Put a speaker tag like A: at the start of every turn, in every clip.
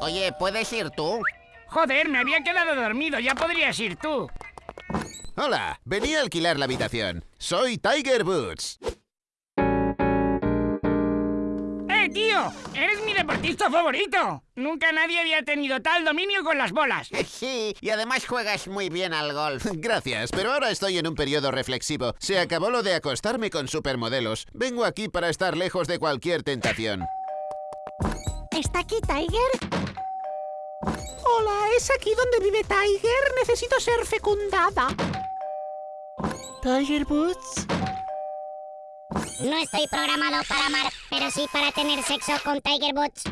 A: Oye, ¿puedes ir tú?
B: Joder, me había quedado dormido, ya podrías ir tú.
C: Hola, venía a alquilar la habitación. Soy Tiger Boots.
B: ¡Eh, tío! ¡Eres mi deportista favorito! Nunca nadie había tenido tal dominio con las bolas.
A: Sí, y además juegas muy bien al golf.
C: Gracias, pero ahora estoy en un periodo reflexivo. Se acabó lo de acostarme con supermodelos. Vengo aquí para estar lejos de cualquier tentación.
D: ¿Está aquí Tiger?
E: Hola, ¿es aquí donde vive Tiger? Necesito ser fecundada.
F: ¿Tiger Boots?
D: No estoy programado para amar, pero sí para tener sexo con Tiger Boots.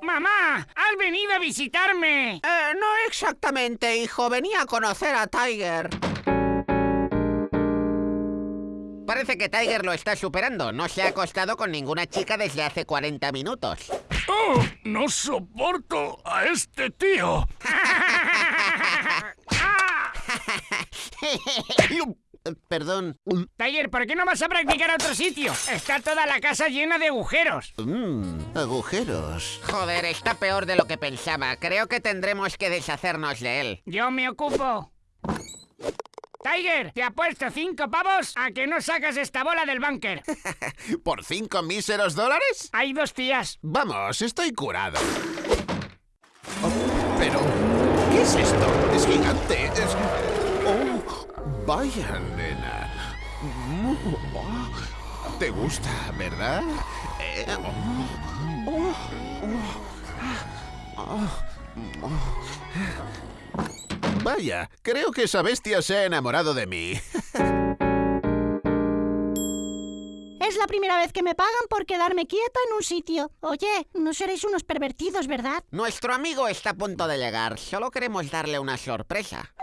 B: ¡Mamá! ¡Has venido a visitarme!
E: Eh, no exactamente, hijo. Venía a conocer a Tiger.
A: Parece que Tiger lo está superando. No se ha acostado con ninguna chica desde hace 40 minutos.
G: ¡Oh! ¡No soporto a este tío!
C: Perdón.
B: Tiger, ¿por qué no vas a practicar a otro sitio? Está toda la casa llena de agujeros.
C: Mmm, agujeros.
A: Joder, está peor de lo que pensaba. Creo que tendremos que deshacernos de él.
B: Yo me ocupo. Tiger, te apuesto cinco pavos a que no sacas esta bola del búnker.
C: ¿Por cinco míseros dólares?
B: Hay dos tías.
C: Vamos, estoy curado. Oh, pero, ¿qué es esto? Es gigante. Es... Oh, vaya, nena. Mm, oh, ¿Te gusta, verdad? Eh, oh, oh. Vaya, creo que esa bestia se ha enamorado de mí.
D: Es la primera vez que me pagan por quedarme quieta en un sitio. Oye, no seréis unos pervertidos, ¿verdad?
A: Nuestro amigo está a punto de llegar. Solo queremos darle una sorpresa.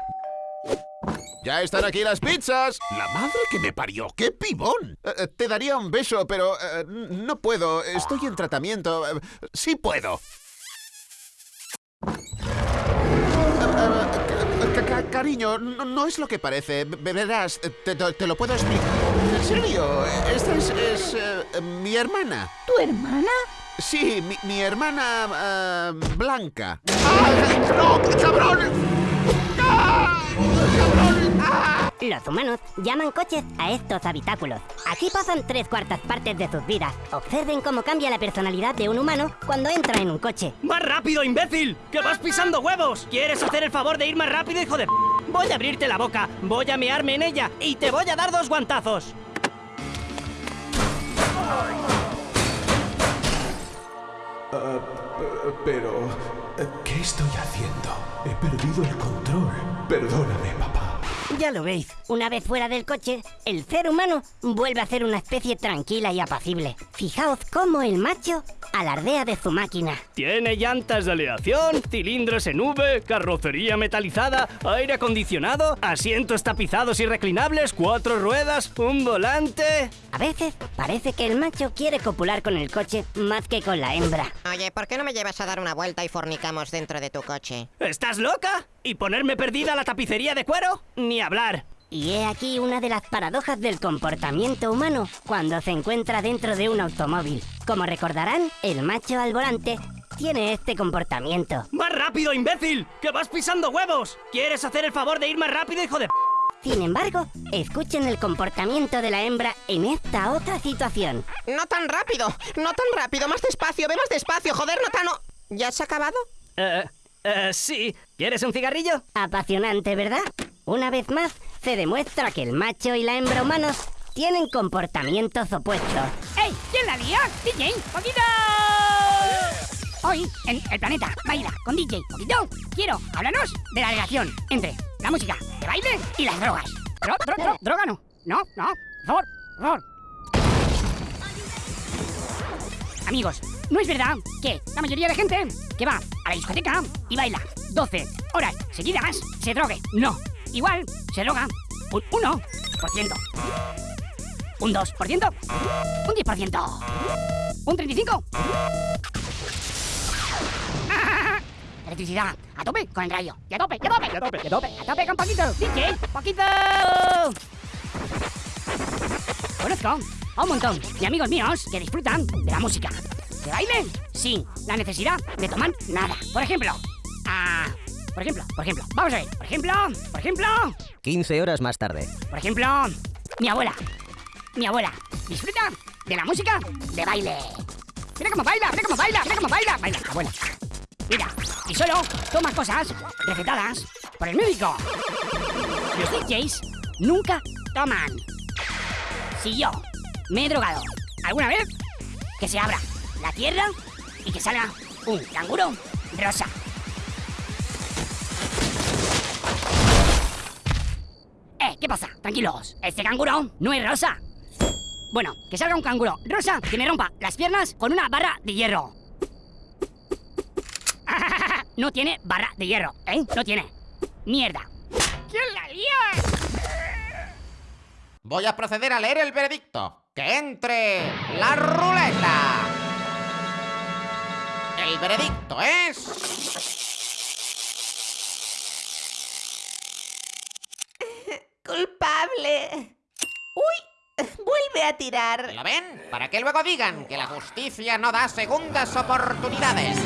C: ¡Ya están aquí las pizzas!
G: ¡La madre que me parió! ¡Qué pibón!
C: Eh, te daría un beso, pero eh, no puedo. Estoy en tratamiento. Eh, sí puedo. Cariño, no, no, es lo que parece. Verás, te, te, lo puedo explicar. En serio, esta es, es uh, mi hermana.
D: ¿Tu hermana?
C: Sí, mi, mi hermana uh, Blanca.
E: ¡Ah! ¡No, cabrón! ¡Ah! ¡Cabrón! ¡Ah!
H: Los humanos llaman coches a estos habitáculos. Aquí pasan tres cuartas partes de sus vidas. Observen cómo cambia la personalidad de un humano cuando entra en un coche.
I: ¡Más rápido, imbécil! ¡Que vas pisando huevos! ¿Quieres hacer el favor de ir más rápido, hijo de p Voy a abrirte la boca, voy a mearme en ella y te voy a dar dos guantazos.
G: Uh, pero... ¿Qué estoy haciendo? He perdido el control. Perdóname, papá.
H: Ya lo veis, una vez fuera del coche, el ser humano vuelve a ser una especie tranquila y apacible. Fijaos cómo el macho alardea de su máquina.
I: Tiene llantas de aleación, cilindros en V, carrocería metalizada, aire acondicionado, asientos tapizados y reclinables, cuatro ruedas, un volante...
H: A veces parece que el macho quiere copular con el coche más que con la hembra.
A: Oye, ¿por qué no me llevas a dar una vuelta y fornicamos dentro de tu coche?
I: ¿Estás loca? ¿Y ponerme perdida la tapicería de cuero? Ni hablar.
H: Y he aquí una de las paradojas del comportamiento humano cuando se encuentra dentro de un automóvil. Como recordarán, el macho al volante tiene este comportamiento.
I: ¡Más rápido, imbécil! ¡Que vas pisando huevos! ¿Quieres hacer el favor de ir más rápido, hijo de p
H: Sin embargo, escuchen el comportamiento de la hembra en esta otra situación.
E: No tan rápido, no tan rápido, más despacio, ve más despacio, joder, no tan... ¿Ya se ha acabado?
I: Eh, eh, sí. ¿Quieres un cigarrillo?
H: Apasionante, ¿verdad? Una vez más, se demuestra que el macho y la hembra humanos tienen comportamientos opuestos.
B: ¡Ey! ¿Quién la lía? ¡DJ! ¡Poquito! Hoy, en El Planeta Baila con DJ Poquito, quiero hablarnos de la relación entre la música de baile y las drogas. Dro, dro, dro, droga no. No, no. Por favor. Amigos, ¿no es verdad que la mayoría de gente que va a la discoteca y baila 12 horas seguidas se drogue? No. Igual se droga un 1%, un 2%, un 10%, un 35%. Electricidad, a tope con el rayo. Y a tope, y a tope, y a tope, y a tope, a tope con Paquito. DJ, Paquito. Conozco a un montón de amigos míos que disfrutan de la música. de baile sin la necesidad de tomar nada. Por ejemplo, ah, por ejemplo, por ejemplo, vamos a ver, por ejemplo, por ejemplo,
F: 15 horas más tarde.
B: por ejemplo, mi abuela. Mi abuela disfruta de la música de baile. Mira cómo baila, mira cómo baila, mira cómo baila. Baila, abuela. Mira, y solo toma cosas recetadas por el médico. Los DJs nunca toman. Si yo me he drogado alguna vez, que se abra la tierra y que salga un canguro rosa. ¿Qué pasa? Tranquilos, este canguro no es rosa. Bueno, que salga un canguro rosa que me rompa las piernas con una barra de hierro. No tiene barra de hierro, ¿eh? No tiene. Mierda. ¿Quién la lía?
A: Voy a proceder a leer el veredicto. ¡Que entre la ruleta! El veredicto es...
E: Uy, vuelve a tirar.
A: ¿Lo ven? Para que luego digan que la justicia no da segundas oportunidades.